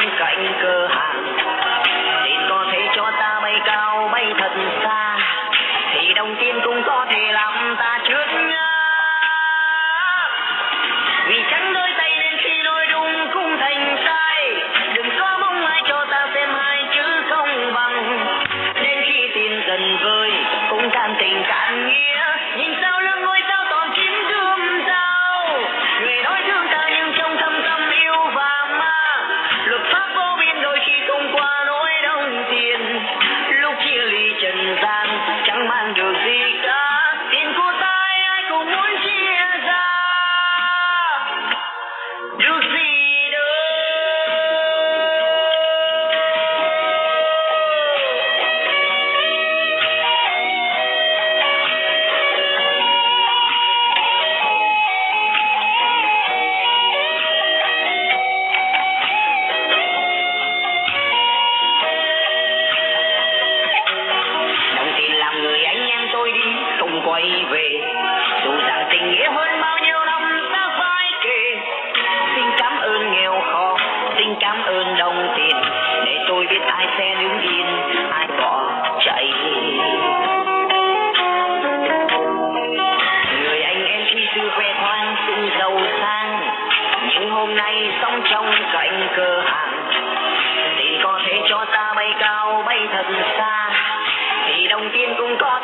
一个一个。cũng giàu sang. Nhưng hôm nay sống trong cạnh cửa hàng, thì có thể cho ta bay cao, bay thật xa. Thì đồng tiền cũng có